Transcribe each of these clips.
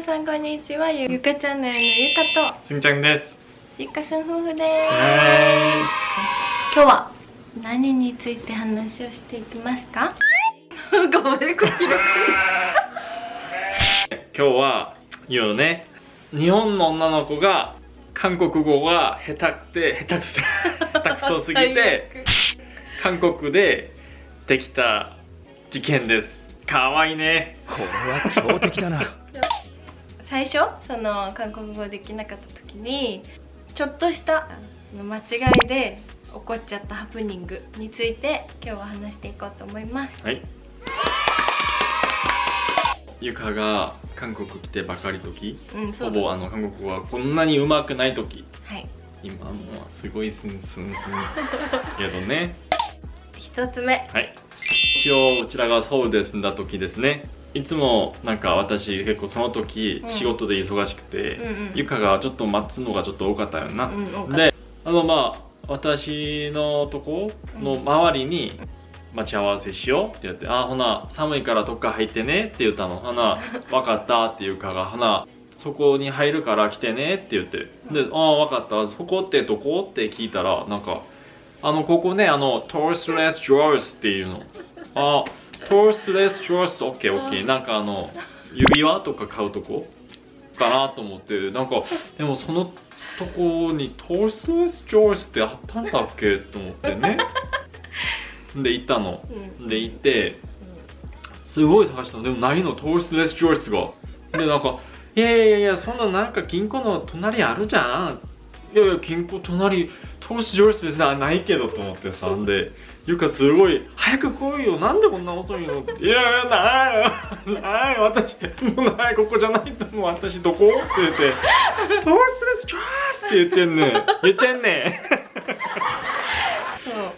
皆さんこんにちはゆゆかチャンネルのゆかとす。みちゃんです。ゆかさん夫婦です。は今日は何について話をしていきますか？ごめんこ今日は言うね日本の女の子が韓国語が下手くて下手くそ下手くそすぎて韓国でできた事件です。かわいいね。これは強敵だな最初その韓国語できなかった時にちょっとした間違いで起こっちゃったハプニングについて今日は話していこうと思います。はい。ゆかが韓国来てばかり時？うんほぼあの韓国語はこんなにうまくない時？はい。今もうすごいスンスンスンけどね一つ目はい一応うちらがソウルで住んだ時ですねいつもなんか私結構その時うん仕事で忙しくて、うんうん。ゆかがちょっと待つのがちょっと多かったよな、うんであのまあ私のとこの周りに待ち合わせしようって言って「あほな寒いからどっか入ってね」って言ったの「ほな 分かった」っていうかが「ほなそこに入るから来てね」って言って。で「ああ分かった。そこってどこ?」って聞いたらなんか「あのここねあのトースレスジョースっていうの。あトースレスジョースオッケーオッケーなんかあの指輪とか買うとこ？かなと思って。なんかでもそのとこにトースレスジョースってあったんだっけと思ってね。で行ったの。うん。で行ってすごい探したの。でもないのトースレスジョースが？でなんか「いやいやいやそんななんか銀行の隣あるじゃん」いやいや銀行隣トースジョースですねあないけどと思ってさ。んでゆかすごい「早く来いよ。なんでこんな遅いの?」って「いやいやないよ。ない私。もうないここじゃないと思う私どこ?」って言って「トースレスジョース」って言ってんね言ってんね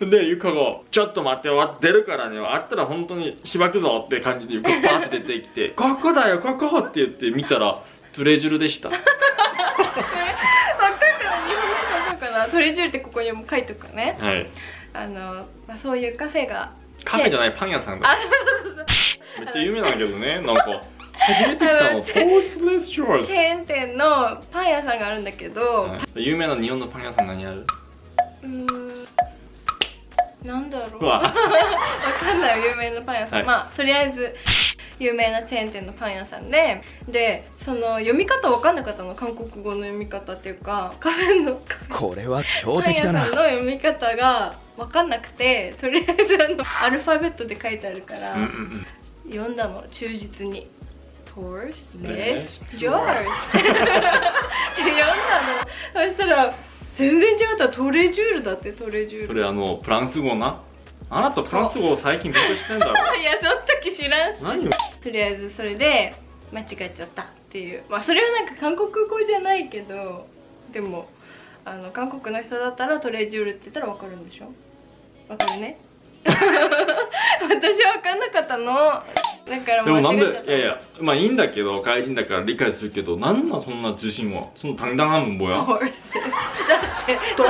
でゆかが「ちょっと待ってわ出るからね。あったら本当にしばくぞ」って感じでゆかバーって出てきて「ここだよここ!」って言って見たらズレジュルでした。わかる日本語わかるかな？トレジュールってここにも書いとくね。はいあの、まあ、そういうカフェがカフェじゃないパン屋さんだ。めっちゃ有名なんだけどね なんか。初めて来たあののトースレスジョースチェーン店のパン屋さんがあるんだけど、はい。有名な日本のパン屋さん何ある？うーんなんだろう。うわ。わかんない有名なパン屋さん、はい。まあとりあえず有名なチェーン店のパン屋さんででその読み方わかんなかったの韓国語の読み方っていうかカフェのこれは強パン屋さん敵だなの読み方がわかんなくてとりあえずあの アルファベットで書いてあるから、うんうんうん。読んだの忠実に「トースレレススジョース」って読んだの。そしたら全然違った。トレジュールだってトレジュール。それあのフランス語な？あなたフランス語を最近勉強してんだろ いやその時知らんし。何を？とりあえずそれで間違えちゃったっていう。まあそれはなんか韓国語じゃないけどでもあの韓国の人だったらトレジュールって言ったらわかるんでしょ？わかるね 私は分かんなかったの。だからでもなんでいやいやまあいいんだけど外人だから理解するけどなんそんな自信はその単断半んぼや。ど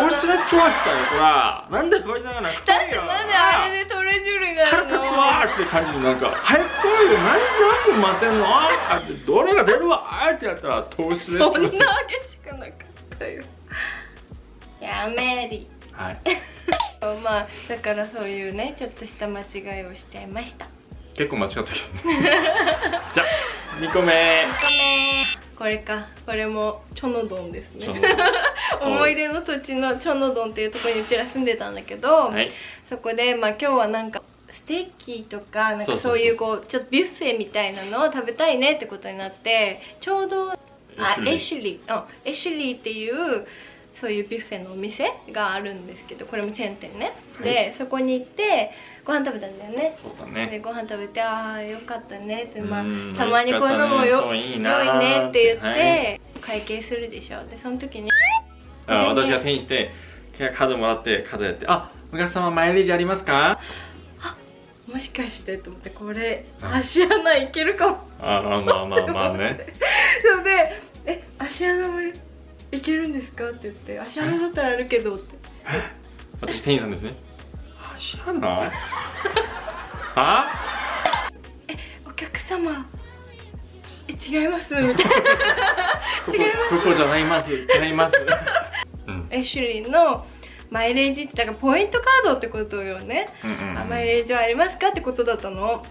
う。してな人はしたよほら。なんでこれじゃなたてだってなんであれでトレジュールがあるの？腹立つわーって感じでなんか早く来いよ何何で待てんの？あってどれが出るわ？あってやったら投資でそんな激しくなかったよ。やめり。はい。まあだからそういうねちょっとした間違いをしちゃいました。結構間違ったけどね。じゃあ2個目。2個目。これか。これもチョノドンですね。と 思い出の土地のチョノドンっていうところにうちら住んでたんだけど、はい。そこでまあ今日はなんかステーキとかなんかそうそう。そうそういうこうちょっとビュッフェみたいなのを食べたいねってことになってちょうどあエシュリー。あエシュリーっていうそういうビュッフェのお店があるんですけどこれもチェーン店ね、はい。でそこに行ってご飯食べたんだよね。そうだでねご飯食べてああよかったねって、まあうん、たまにこういうのもよねいい良ないねって言って、はい。会計するでしょ。でその時にあ私が手にしてカードもらってカードやって「あお客様マイレージありますか?もしかしてと思ってこれうん足穴いけるかも」ああまあまあまあね。それで「え足穴もいけるんですか?」って言って「足穴だったらあるけど」って。私店員さんですね。足穴はお客様え違いますみたいな。ここここじゃないます。違います。うん。エシュリーのマイレージってだからポイントカードってことよね、うんうんうんあマイレージはありますか？ってことだったの。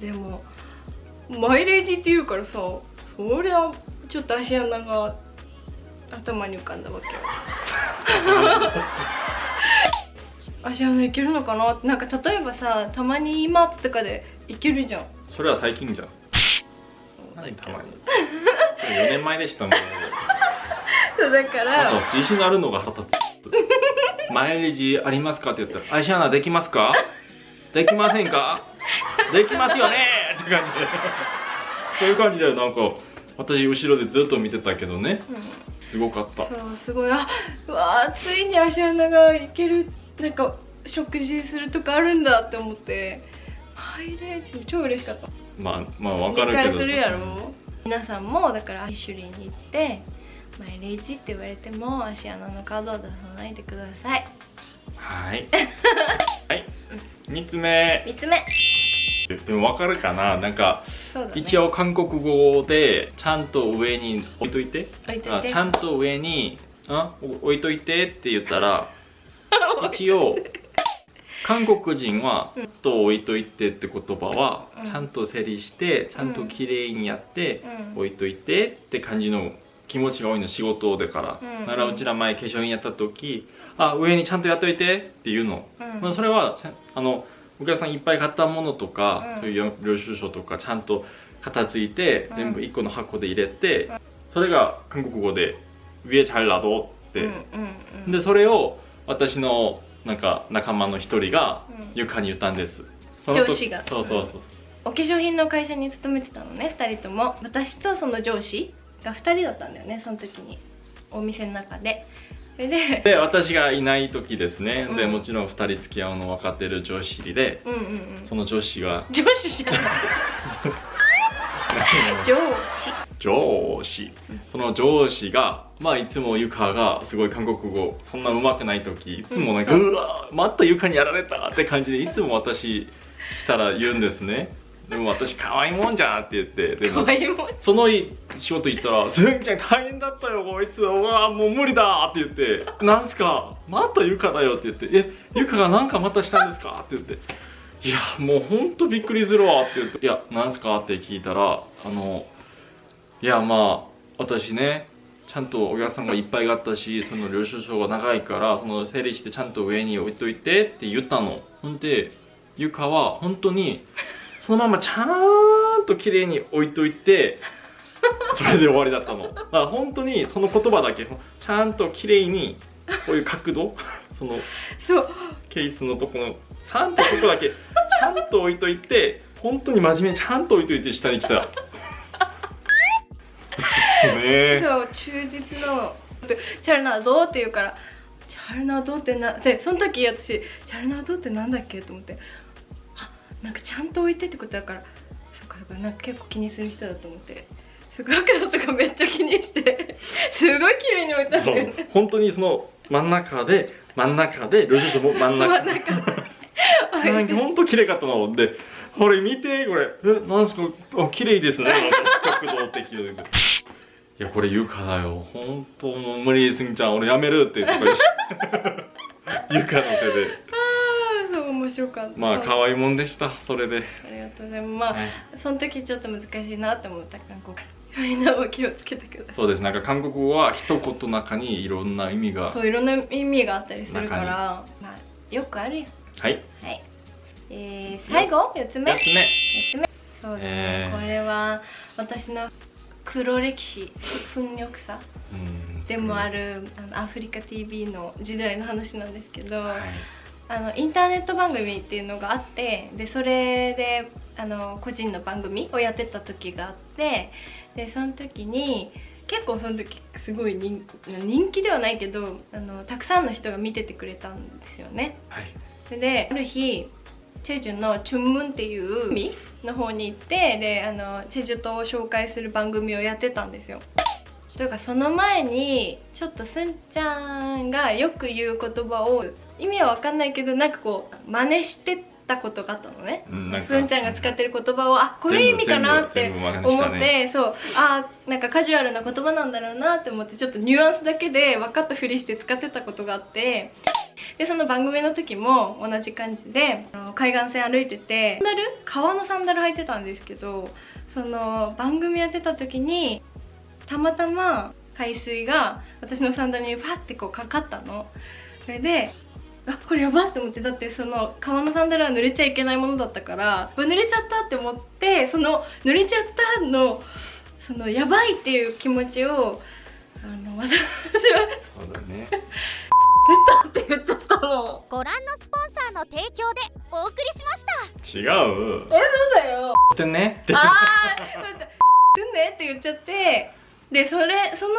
でもマイレージって言うからさそりゃちょっと足穴が頭に浮かんだわけよ。足穴いけるのかなって。なんか例えばさたまに今とかでいけるじゃん。それは最近じゃん。何たまに。それ4年前でしたもんね。そうだかあらと自信あるのが腹立つマイレージありますかって言ったら「足穴できますか？できませんか？できますよね!」って感じで。そういう感じでなんか私後ろでずっと見てたけどね。うん。すごかった。そうすごい。あうわーついに足穴がいけるなんか食事するとかあるんだって思って。マイレージ超嬉しかった。まあまあわかる理けど。解するやろ？皆さんもだからアイシュリーに行ってマイレージって言われても足穴のカードを出さないでください。はい。はい。3つ目。3つ目でもわかるかな。なんかね。一応韓国語でちゃんと上に置いといて。ちゃんと上にあお置いといてって言ったら 一応韓国人はうん。ちょっと置いといてって言葉はうん。ちゃんと整理してちゃんと綺麗にやってうん。置いといてって感じの気持ちが多いの仕事だから、うん。ならうちら前化粧品やった時あ上にちゃんとやっといてっていうの、うん。まあ、それはあのお客さんいっぱい買ったものとか、うん、そういう領収書とかちゃんと片付いて、うん、全部1個の箱で入れて、うん、それが韓国語で「ウエチャルラド」って、でそれを私のなんか仲間の一人が床に言ったんです、上司が。そうそうそう、お化粧品の会社に勤めてたのね2人とも。私とその上司が2人だったんだよねその時に。お店の中で。でで私がいない時ですね、でうん。もちろん2人付き合うの分かってる上司でうんうんうん。その上司が。上司じゃない。上司。上司。その上司がまあいつもゆかがすごい韓国語そんな上手くない時いつもなんか、うう。んわまたゆかにやられたって感じでいつも私来たら言うんですねでも私可愛いもんじゃんって言ってでも可愛いもんその仕事行ったら「すんちゃん大変だったよこいつ。うわもう無理だ」って言って「なんすか？またゆかだよ」って言って「えゆかがなんかまたしたんですか?」って言って「いやもうほんとびっくりするわ」って言って「いやなんすか?」って聞いたらあのいやまあ私ねちゃんとお客さんがいっぱいあったしその領収書が長いからその整理してちゃんと上に置いといてって言ったの。ほんでゆかは本当にそのままちゃんと綺麗に置いといて それで終わりだったの。だから本当にその言葉だけちゃんと綺麗にこういう角度 そのそう。ケースのとこのちゃんとそこだけちゃんと置いといて本当に真面目にちゃんと置いといて下に来た。ねえ。そう忠実なのでチャルナードって言うからチャルナードってなでその時私チャルナードってなんだっけと思って。あなんかちゃんと置いてってことだからそっかそっかなんか結構気にする人だと思って。すごいだとかめっちゃ気にして。すごい綺麗に置いたんそう。だよね本当にその真ん中で真ん中で領収書も真ん中。真ん中なんか本当綺麗かったのでこれ見てこれえなんすか？あ綺麗ですね。角度的でいやこれ床だよ。本当もう無理すんちゃん俺やめるって言 うし床のせいで面白かった。まあ可愛いもんでしたそれで、ありがとうございます。まあ、はい。その時ちょっと難しいなって思った韓国。みんなも気をつけてください。そうです。なんか韓国語は一言の中にいろんな意味が。そういろんな意味があったりするから。まあよくあるよ。はい。はい。えー、最後？4つ目？4つ目。4つ目。そうですね、えー。これは私の黒歴史。糞尿さ。うん。でもあるあのアフリカ TV の時代の話なんですけど、はいあのインターネット番組っていうのがあってでそれであの個人の番組をやってた時があってでその時に結構その時すごい人人気ではないけどあのたくさんの人が見ててくれたんですよね。はいである日チェジュのチュンムンっていう海の方に行ってであのチェジュ島を紹介する番組をやってたんですよ。というかその前にちょっとすんちゃんがよく言う言葉を意味は分かんないけどなんかこう真似してたことがあったのね。うんなんか。すんちゃんが使ってる言葉をあこれ意味かなって思って、ねそう。あなんかカジュアルな言葉なんだろうなって思ってちょっとニュアンスだけで分かったふりして使ってたことがあって。でその番組の時も同じ感じで海岸線歩いててサンダル？革のサンダル履いてたんですけどその番組やってた時にたまたま海水が私のサンダルにファってこうかかったの。それであこれやばって思って。だってその革のサンダルは濡れちゃいけないものだったから濡れちゃったって思ってその濡れちゃったのそのやばいっていう気持ちをあの私はそうだね「出た!」って言っちゃったの。ご覧のスポンサーの提供でお送りしました。違う。えそうだよ。ってね。ってああ待って。すんねって言っちゃってでそれその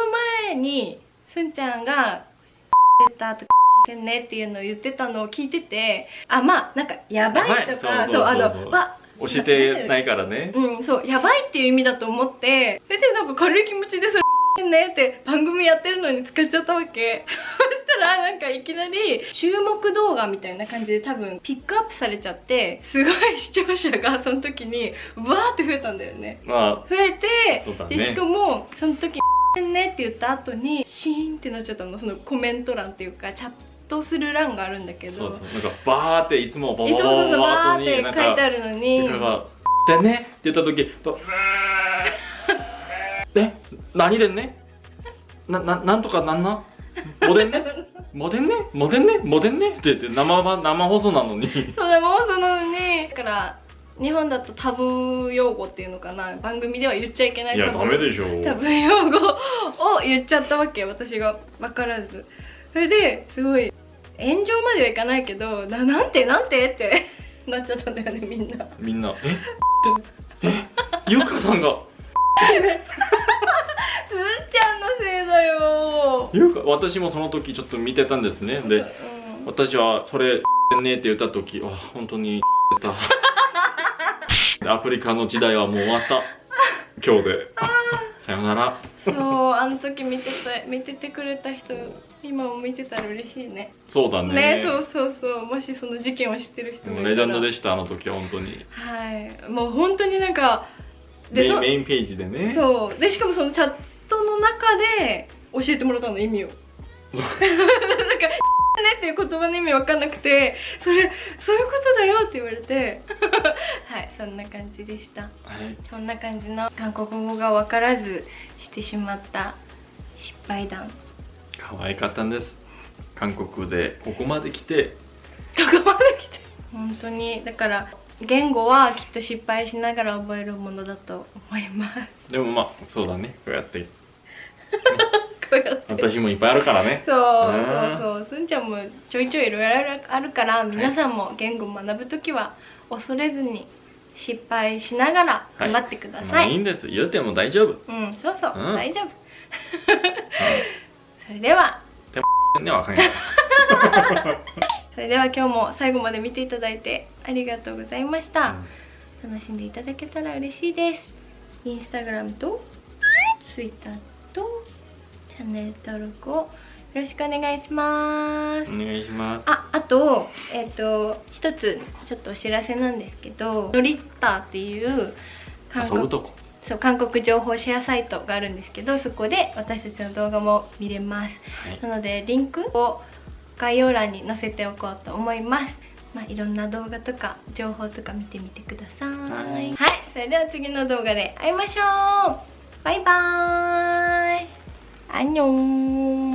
前にすんちゃんが「出た」とか「てんね」っていうのを言ってたのを聞いててあまあなんかやばいとかそうあのわ教えてないからね。うんそうやばいっていう意味だと思ってでなんか軽い気持ちでそれねって番組やってるのに使っちゃったわけらなんかいきなり注目動画みたいな感じで多分ピックアップされちゃってすごい視聴者がその時にわーって増えたんだよね。ま増えて、ね。でしかもその時「ね」って言った後にシーンってなっちゃったの。そのコメント欄っていうかチャットする欄があるんだけど。あそうそうなんかバーっていつもバーって書いてあるのにだから「でね」って言った時と「え何でんねなななんとかなんなモデンねモデンね？モデンね？モデンね」って言って生ば生放送なのに。そうだもうそのにだから日本だとタブー用語っていうのかな？番組では言っちゃいけないいやダメでしょ。タブー用語を言っちゃったわけ私が。分からず。それですごい炎上まではいかないけどななんて？なんて？って なっちゃったんだよねみんな。みんな「え？って。え？ゆかさんが。すーちゃんのせいだよゆか私もその時ちょっと見てたんですね。でうん。私はそれねって言った時あ本当にた。アフリカの時代はもう終わった。今日で。さよなら。そうあの時見てた見ててくれた人今も見てたら嬉しいね。そうだね。ねそうそうそう。もしその事件を知ってる人もレジェンドでしたあの時は本当に。はい。もう本当になんかでそメインメインページでね。そう。でしかもそのチャットの中で教えてもらったの意味を。なんか ねっていう言葉の意味わかんなくてそれそういうことだよって言われて。はいそんな感じでした。はい。そんな感じの韓国語が分からずしてしまった失敗談。可愛かったんです。韓国でここまで来て。ここまで来て。本当に。だから言語はきっと失敗しながら覚えるものだと思います。でもまあそうだね。こうやってこうやって私もいっぱいあるからね。そううんそうそう。すんちゃんもちょいちょいいろいろあるから皆さんも言語を学ぶ時は恐れずに失敗しながら頑張ってくだまさい、あいいんです言っても大丈夫。うんそうそう、うん。大丈夫。それでは。ねわかんない。それでは今日も最後まで見ていただいてありがとうございました、楽しんでいただけたら嬉しいです。インスタグラムとツイッターとチャンネル登録をよろしくお願いします。お願いします。ああとえっ、と一つちょっとお知らせなんですけどノリッターっていう韓国そう韓国情報シェアサイトがあるんですけどそこで私たちの動画も見れます。はい。なのでリンクを概要欄に載せておこうと思います。まあいろんな動画とか情報とか見てみてください。はい。はい。それでは次の動画で会いましょう。バイバーイアンニョン